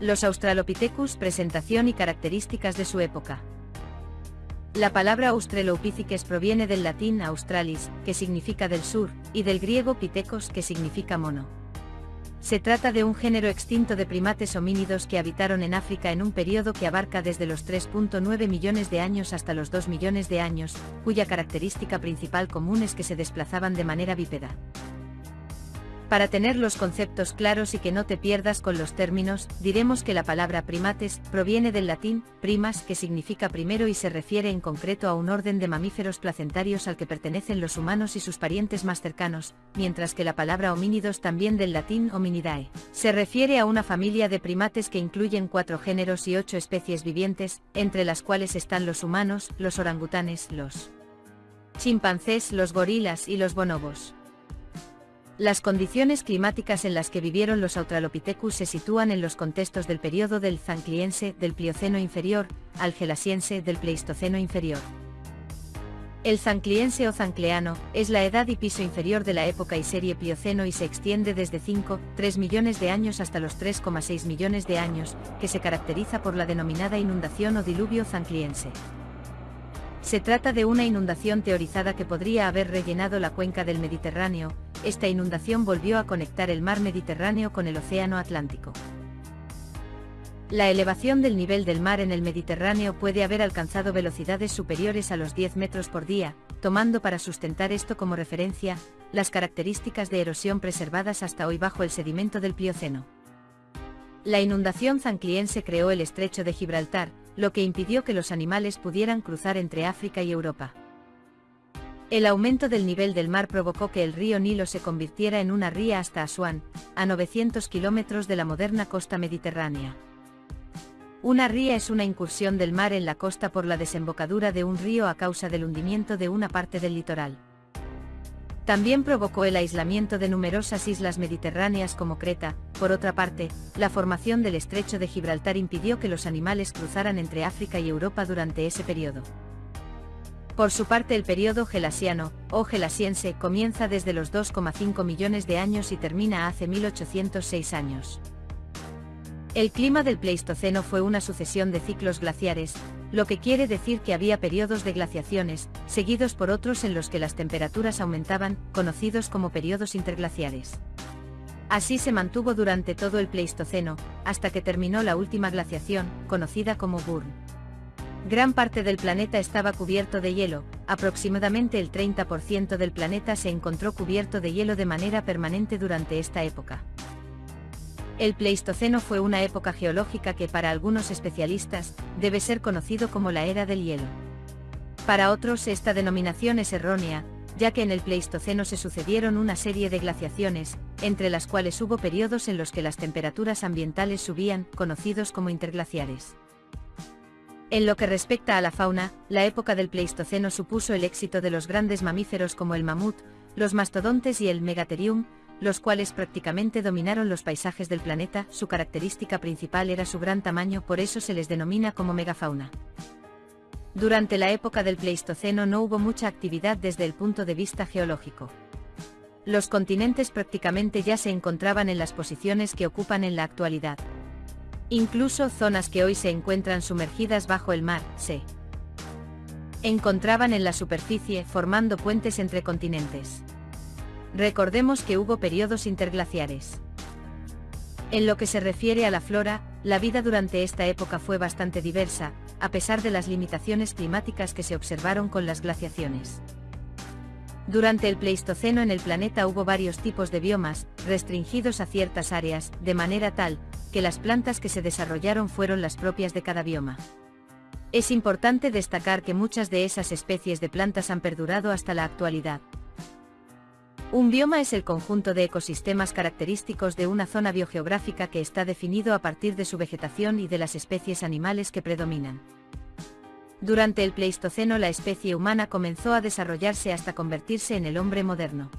Los Australopithecus, presentación y características de su época. La palabra Australopithecus proviene del latín australis, que significa del sur, y del griego pithecos, que significa mono. Se trata de un género extinto de primates homínidos que habitaron en África en un periodo que abarca desde los 3.9 millones de años hasta los 2 millones de años, cuya característica principal común es que se desplazaban de manera bípeda. Para tener los conceptos claros y que no te pierdas con los términos, diremos que la palabra primates proviene del latín primas que significa primero y se refiere en concreto a un orden de mamíferos placentarios al que pertenecen los humanos y sus parientes más cercanos, mientras que la palabra homínidos también del latín hominidae. Se refiere a una familia de primates que incluyen cuatro géneros y ocho especies vivientes, entre las cuales están los humanos, los orangutanes, los chimpancés, los gorilas y los bonobos. Las condiciones climáticas en las que vivieron los Australopithecus se sitúan en los contextos del período del Zancliense del Plioceno inferior, al Gelasiense del Pleistoceno inferior. El Zancliense o Zancleano es la edad y piso inferior de la época y serie Plioceno y se extiende desde 5, 3 millones de años hasta los 3,6 millones de años, que se caracteriza por la denominada inundación o diluvio zancliense. Se trata de una inundación teorizada que podría haber rellenado la cuenca del Mediterráneo, esta inundación volvió a conectar el mar Mediterráneo con el Océano Atlántico. La elevación del nivel del mar en el Mediterráneo puede haber alcanzado velocidades superiores a los 10 metros por día, tomando para sustentar esto como referencia, las características de erosión preservadas hasta hoy bajo el sedimento del Plioceno. La inundación zancliense creó el estrecho de Gibraltar, lo que impidió que los animales pudieran cruzar entre África y Europa. El aumento del nivel del mar provocó que el río Nilo se convirtiera en una ría hasta Asuán, a 900 kilómetros de la moderna costa mediterránea. Una ría es una incursión del mar en la costa por la desembocadura de un río a causa del hundimiento de una parte del litoral. También provocó el aislamiento de numerosas islas mediterráneas como Creta, por otra parte, la formación del estrecho de Gibraltar impidió que los animales cruzaran entre África y Europa durante ese periodo. Por su parte el periodo gelasiano, o gelasiense, comienza desde los 2,5 millones de años y termina hace 1806 años. El clima del Pleistoceno fue una sucesión de ciclos glaciares, lo que quiere decir que había periodos de glaciaciones, seguidos por otros en los que las temperaturas aumentaban, conocidos como periodos interglaciares. Así se mantuvo durante todo el Pleistoceno, hasta que terminó la última glaciación, conocida como Burn. Gran parte del planeta estaba cubierto de hielo, aproximadamente el 30% del planeta se encontró cubierto de hielo de manera permanente durante esta época. El Pleistoceno fue una época geológica que para algunos especialistas, debe ser conocido como la era del hielo. Para otros esta denominación es errónea, ya que en el Pleistoceno se sucedieron una serie de glaciaciones, entre las cuales hubo periodos en los que las temperaturas ambientales subían, conocidos como interglaciares. En lo que respecta a la fauna, la época del Pleistoceno supuso el éxito de los grandes mamíferos como el mamut, los mastodontes y el megatherium, los cuales prácticamente dominaron los paisajes del planeta, su característica principal era su gran tamaño, por eso se les denomina como megafauna. Durante la época del Pleistoceno no hubo mucha actividad desde el punto de vista geológico. Los continentes prácticamente ya se encontraban en las posiciones que ocupan en la actualidad. Incluso zonas que hoy se encuentran sumergidas bajo el mar, se encontraban en la superficie formando puentes entre continentes. Recordemos que hubo periodos interglaciares. En lo que se refiere a la flora, la vida durante esta época fue bastante diversa, a pesar de las limitaciones climáticas que se observaron con las glaciaciones. Durante el Pleistoceno en el planeta hubo varios tipos de biomas, restringidos a ciertas áreas, de manera tal, que las plantas que se desarrollaron fueron las propias de cada bioma. Es importante destacar que muchas de esas especies de plantas han perdurado hasta la actualidad. Un bioma es el conjunto de ecosistemas característicos de una zona biogeográfica que está definido a partir de su vegetación y de las especies animales que predominan. Durante el Pleistoceno la especie humana comenzó a desarrollarse hasta convertirse en el hombre moderno.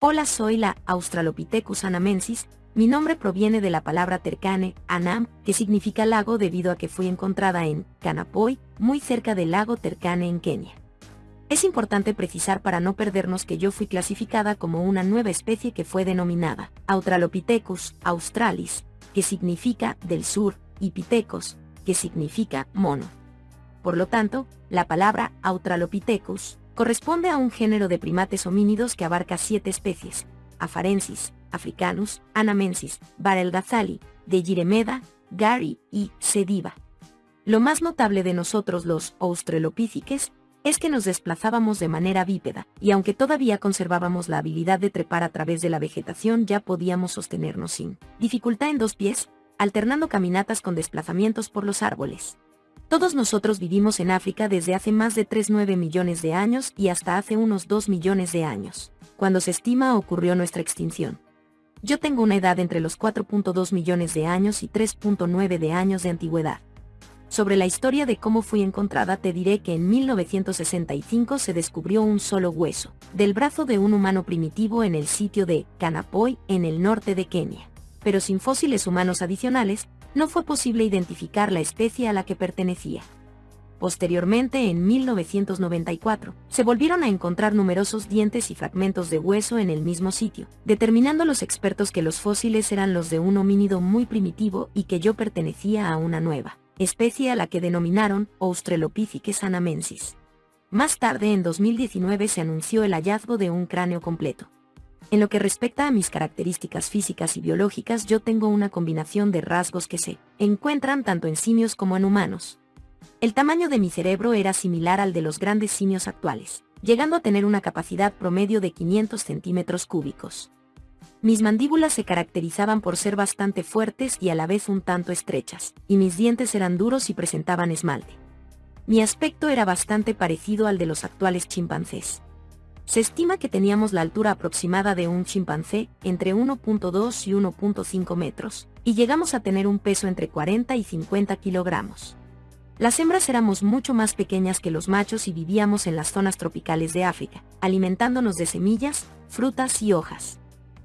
Hola soy la Australopithecus anamensis, mi nombre proviene de la palabra tercane, anam, que significa lago debido a que fui encontrada en Kanapoy, muy cerca del lago Tercane en Kenia. Es importante precisar para no perdernos que yo fui clasificada como una nueva especie que fue denominada Australopithecus australis, que significa del sur, y pitecos, que significa mono. Por lo tanto, la palabra Australopithecus corresponde a un género de primates homínidos que abarca siete especies, Afarensis, Africanus, Anamensis, Barelgazali, de Giremeda, Gary y Sediva. Lo más notable de nosotros los Australopithecus es que nos desplazábamos de manera bípeda, y aunque todavía conservábamos la habilidad de trepar a través de la vegetación ya podíamos sostenernos sin dificultad en dos pies, alternando caminatas con desplazamientos por los árboles. Todos nosotros vivimos en África desde hace más de 3,9 millones de años y hasta hace unos 2 millones de años, cuando se estima ocurrió nuestra extinción. Yo tengo una edad entre los 4.2 millones de años y 3.9 de años de antigüedad. Sobre la historia de cómo fui encontrada te diré que en 1965 se descubrió un solo hueso, del brazo de un humano primitivo en el sitio de Kanapoy, en el norte de Kenia. Pero sin fósiles humanos adicionales, no fue posible identificar la especie a la que pertenecía. Posteriormente, en 1994, se volvieron a encontrar numerosos dientes y fragmentos de hueso en el mismo sitio, determinando los expertos que los fósiles eran los de un homínido muy primitivo y que yo pertenecía a una nueva especie a la que denominaron Australopithecus anamensis. Más tarde en 2019 se anunció el hallazgo de un cráneo completo. En lo que respecta a mis características físicas y biológicas yo tengo una combinación de rasgos que se encuentran tanto en simios como en humanos. El tamaño de mi cerebro era similar al de los grandes simios actuales, llegando a tener una capacidad promedio de 500 centímetros cúbicos. Mis mandíbulas se caracterizaban por ser bastante fuertes y a la vez un tanto estrechas, y mis dientes eran duros y presentaban esmalte. Mi aspecto era bastante parecido al de los actuales chimpancés. Se estima que teníamos la altura aproximada de un chimpancé, entre 1.2 y 1.5 metros, y llegamos a tener un peso entre 40 y 50 kilogramos. Las hembras éramos mucho más pequeñas que los machos y vivíamos en las zonas tropicales de África, alimentándonos de semillas, frutas y hojas.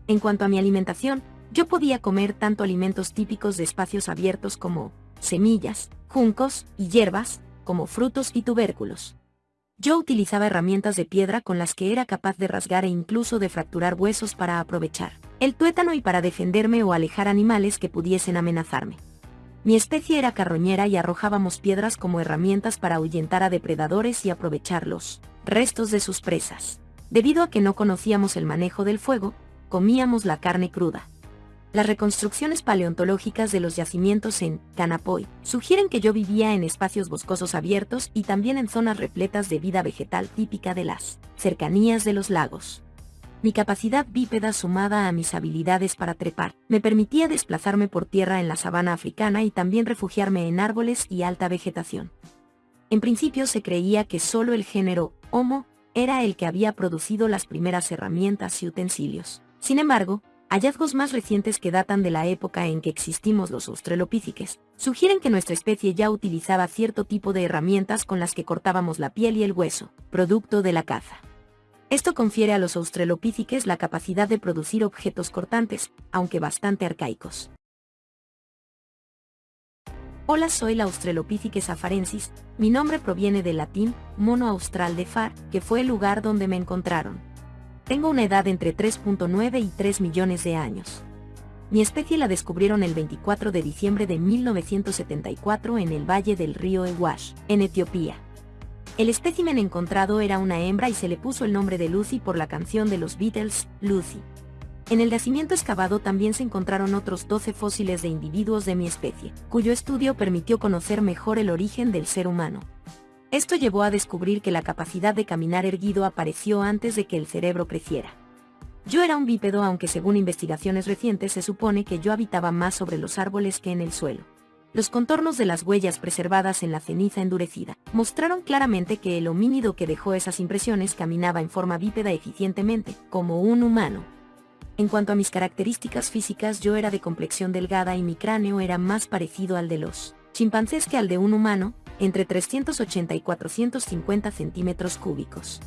En cuanto a mi alimentación, yo podía comer tanto alimentos típicos de espacios abiertos como semillas, juncos y hierbas, como frutos y tubérculos. Yo utilizaba herramientas de piedra con las que era capaz de rasgar e incluso de fracturar huesos para aprovechar el tuétano y para defenderme o alejar animales que pudiesen amenazarme. Mi especie era carroñera y arrojábamos piedras como herramientas para ahuyentar a depredadores y aprovechar los restos de sus presas. Debido a que no conocíamos el manejo del fuego, comíamos la carne cruda. Las reconstrucciones paleontológicas de los yacimientos en Canapoy sugieren que yo vivía en espacios boscosos abiertos y también en zonas repletas de vida vegetal típica de las cercanías de los lagos. Mi capacidad bípeda sumada a mis habilidades para trepar me permitía desplazarme por tierra en la sabana africana y también refugiarme en árboles y alta vegetación. En principio se creía que solo el género Homo era el que había producido las primeras herramientas y utensilios. Sin embargo, hallazgos más recientes que datan de la época en que existimos los australopithecus, sugieren que nuestra especie ya utilizaba cierto tipo de herramientas con las que cortábamos la piel y el hueso, producto de la caza. Esto confiere a los australopithecus la capacidad de producir objetos cortantes, aunque bastante arcaicos. Hola soy la Australopithecus afarensis, mi nombre proviene del latín mono austral de far, que fue el lugar donde me encontraron. Tengo una edad entre 3.9 y 3 millones de años. Mi especie la descubrieron el 24 de diciembre de 1974 en el valle del río Ewash, en Etiopía. El espécimen encontrado era una hembra y se le puso el nombre de Lucy por la canción de los Beatles, Lucy. En el yacimiento excavado también se encontraron otros 12 fósiles de individuos de mi especie, cuyo estudio permitió conocer mejor el origen del ser humano. Esto llevó a descubrir que la capacidad de caminar erguido apareció antes de que el cerebro creciera. Yo era un bípedo aunque según investigaciones recientes se supone que yo habitaba más sobre los árboles que en el suelo. Los contornos de las huellas preservadas en la ceniza endurecida mostraron claramente que el homínido que dejó esas impresiones caminaba en forma bípeda eficientemente, como un humano. En cuanto a mis características físicas yo era de complexión delgada y mi cráneo era más parecido al de los chimpancés que al de un humano, entre 380 y 450 centímetros cúbicos.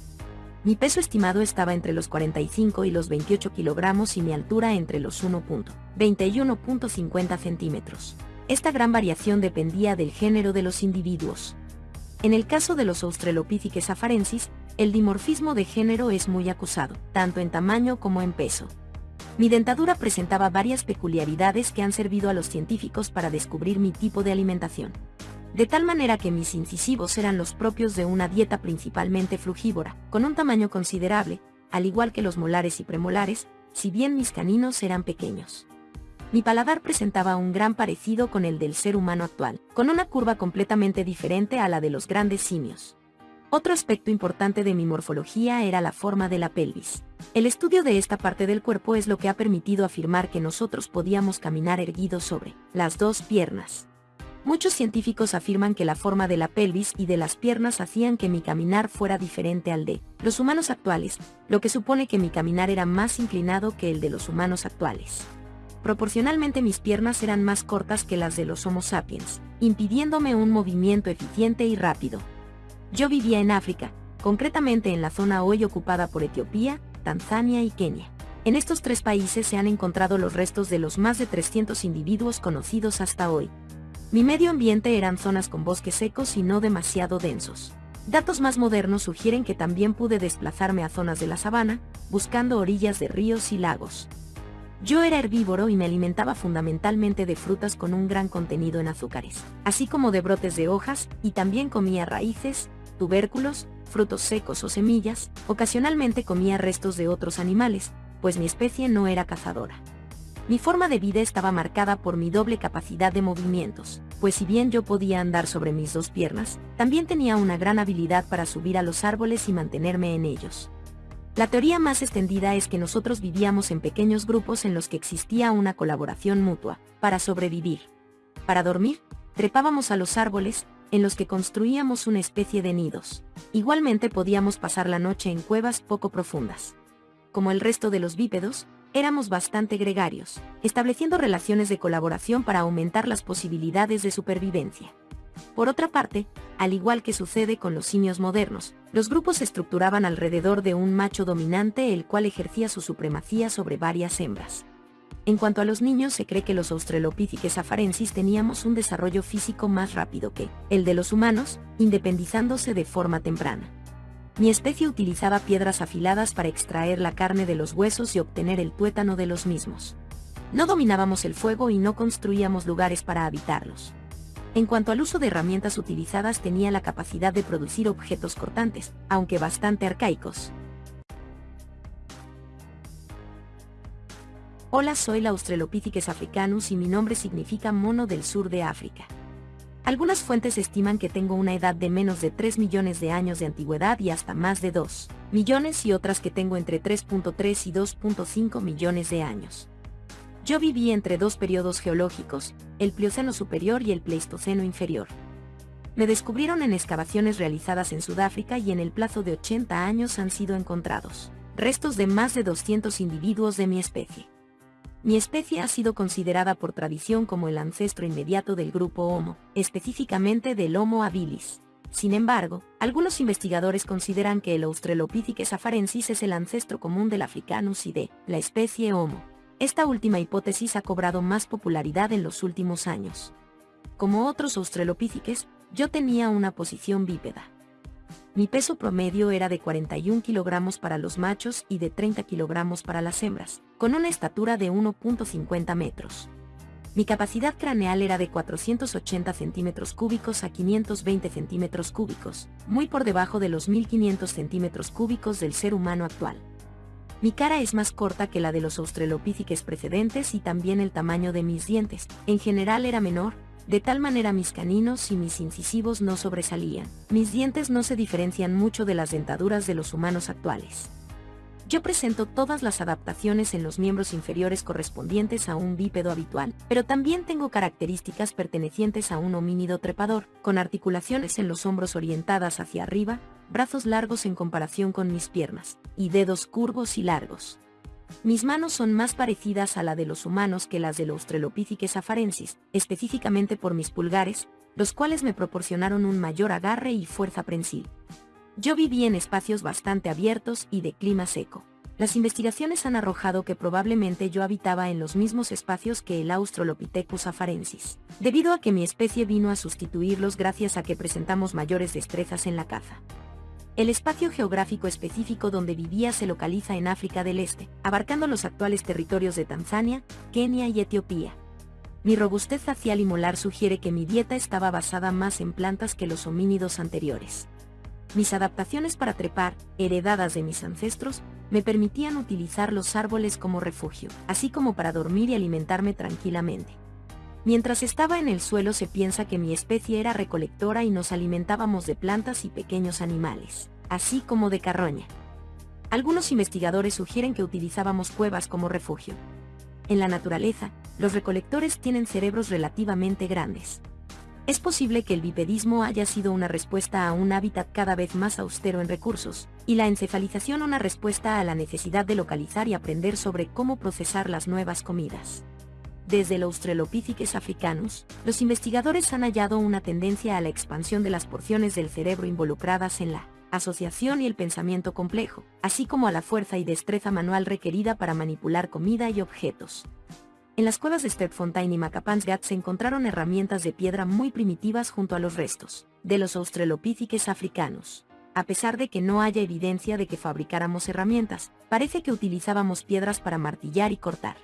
Mi peso estimado estaba entre los 45 y los 28 kilogramos y mi altura entre los 1.21.50 centímetros. Esta gran variación dependía del género de los individuos. En el caso de los Australopithecus afarensis, el dimorfismo de género es muy acusado, tanto en tamaño como en peso. Mi dentadura presentaba varias peculiaridades que han servido a los científicos para descubrir mi tipo de alimentación. De tal manera que mis incisivos eran los propios de una dieta principalmente frugívora, con un tamaño considerable, al igual que los molares y premolares, si bien mis caninos eran pequeños. Mi paladar presentaba un gran parecido con el del ser humano actual, con una curva completamente diferente a la de los grandes simios. Otro aspecto importante de mi morfología era la forma de la pelvis. El estudio de esta parte del cuerpo es lo que ha permitido afirmar que nosotros podíamos caminar erguidos sobre las dos piernas. Muchos científicos afirman que la forma de la pelvis y de las piernas hacían que mi caminar fuera diferente al de los humanos actuales, lo que supone que mi caminar era más inclinado que el de los humanos actuales. Proporcionalmente mis piernas eran más cortas que las de los Homo sapiens, impidiéndome un movimiento eficiente y rápido. Yo vivía en África, concretamente en la zona hoy ocupada por Etiopía, Tanzania y Kenia. En estos tres países se han encontrado los restos de los más de 300 individuos conocidos hasta hoy. Mi medio ambiente eran zonas con bosques secos y no demasiado densos. Datos más modernos sugieren que también pude desplazarme a zonas de la sabana, buscando orillas de ríos y lagos. Yo era herbívoro y me alimentaba fundamentalmente de frutas con un gran contenido en azúcares, así como de brotes de hojas, y también comía raíces, tubérculos, frutos secos o semillas, ocasionalmente comía restos de otros animales, pues mi especie no era cazadora. Mi forma de vida estaba marcada por mi doble capacidad de movimientos, pues si bien yo podía andar sobre mis dos piernas, también tenía una gran habilidad para subir a los árboles y mantenerme en ellos. La teoría más extendida es que nosotros vivíamos en pequeños grupos en los que existía una colaboración mutua, para sobrevivir. Para dormir, trepábamos a los árboles, en los que construíamos una especie de nidos. Igualmente podíamos pasar la noche en cuevas poco profundas. Como el resto de los bípedos, éramos bastante gregarios, estableciendo relaciones de colaboración para aumentar las posibilidades de supervivencia. Por otra parte, al igual que sucede con los simios modernos, los grupos se estructuraban alrededor de un macho dominante el cual ejercía su supremacía sobre varias hembras. En cuanto a los niños, se cree que los Australopithecus afarensis teníamos un desarrollo físico más rápido que el de los humanos, independizándose de forma temprana. Mi especie utilizaba piedras afiladas para extraer la carne de los huesos y obtener el tuétano de los mismos. No dominábamos el fuego y no construíamos lugares para habitarlos. En cuanto al uso de herramientas utilizadas tenía la capacidad de producir objetos cortantes, aunque bastante arcaicos, Hola soy la Australopithecus africanus y mi nombre significa mono del sur de África. Algunas fuentes estiman que tengo una edad de menos de 3 millones de años de antigüedad y hasta más de 2 millones y otras que tengo entre 3.3 y 2.5 millones de años. Yo viví entre dos periodos geológicos, el Plioceno superior y el Pleistoceno inferior. Me descubrieron en excavaciones realizadas en Sudáfrica y en el plazo de 80 años han sido encontrados restos de más de 200 individuos de mi especie. Mi especie ha sido considerada por tradición como el ancestro inmediato del grupo Homo, específicamente del Homo habilis. Sin embargo, algunos investigadores consideran que el Australopithecus afarensis es el ancestro común del Africanus y de la especie Homo. Esta última hipótesis ha cobrado más popularidad en los últimos años. Como otros Australopithecus, yo tenía una posición bípeda. Mi peso promedio era de 41 kilogramos para los machos y de 30 kilogramos para las hembras, con una estatura de 1.50 metros. Mi capacidad craneal era de 480 centímetros cúbicos a 520 centímetros cúbicos, muy por debajo de los 1500 centímetros cúbicos del ser humano actual. Mi cara es más corta que la de los australopithecus precedentes y también el tamaño de mis dientes, en general era menor, de tal manera mis caninos y mis incisivos no sobresalían. Mis dientes no se diferencian mucho de las dentaduras de los humanos actuales. Yo presento todas las adaptaciones en los miembros inferiores correspondientes a un bípedo habitual, pero también tengo características pertenecientes a un homínido trepador, con articulaciones en los hombros orientadas hacia arriba, brazos largos en comparación con mis piernas, y dedos curvos y largos. Mis manos son más parecidas a la de los humanos que las del Australopithecus afarensis, específicamente por mis pulgares, los cuales me proporcionaron un mayor agarre y fuerza prensil. Yo viví en espacios bastante abiertos y de clima seco. Las investigaciones han arrojado que probablemente yo habitaba en los mismos espacios que el Australopithecus afarensis, debido a que mi especie vino a sustituirlos gracias a que presentamos mayores destrezas en la caza. El espacio geográfico específico donde vivía se localiza en África del Este, abarcando los actuales territorios de Tanzania, Kenia y Etiopía. Mi robustez facial y molar sugiere que mi dieta estaba basada más en plantas que los homínidos anteriores. Mis adaptaciones para trepar, heredadas de mis ancestros, me permitían utilizar los árboles como refugio, así como para dormir y alimentarme tranquilamente. Mientras estaba en el suelo se piensa que mi especie era recolectora y nos alimentábamos de plantas y pequeños animales, así como de carroña. Algunos investigadores sugieren que utilizábamos cuevas como refugio. En la naturaleza, los recolectores tienen cerebros relativamente grandes. Es posible que el bipedismo haya sido una respuesta a un hábitat cada vez más austero en recursos, y la encefalización una respuesta a la necesidad de localizar y aprender sobre cómo procesar las nuevas comidas. Desde el Australopithecus africanus, los investigadores han hallado una tendencia a la expansión de las porciones del cerebro involucradas en la asociación y el pensamiento complejo, así como a la fuerza y destreza manual requerida para manipular comida y objetos. En las cuevas de Stedfontein y Macapansgat se encontraron herramientas de piedra muy primitivas junto a los restos de los Australopithecus africanos. A pesar de que no haya evidencia de que fabricáramos herramientas, parece que utilizábamos piedras para martillar y cortar.